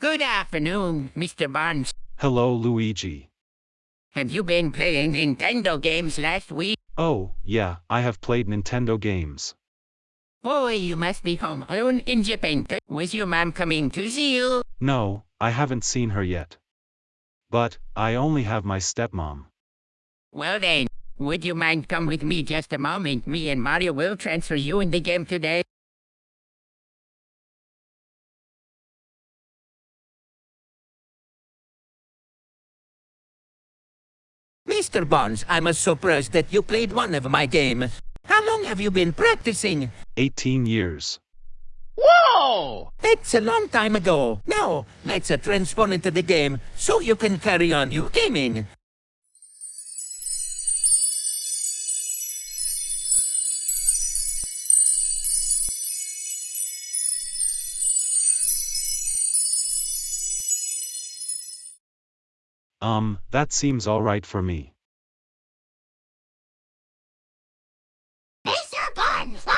Good afternoon, Mr. Barnes. Hello, Luigi. Have you been playing Nintendo games last week? Oh, yeah, I have played Nintendo games. Boy, you must be home alone in Japan. Was your mom coming to see you? No, I haven't seen her yet. But, I only have my stepmom. Well then, would you mind come with me just a moment? Me and Mario will transfer you in the game today. Mr. Barnes, I'm a surprised that you played one of my game. How long have you been practicing? 18 years. Whoa! That's a long time ago. Now, let's uh, transform into the game so you can carry on your gaming. Um, that seems alright for me. Mr. Buns!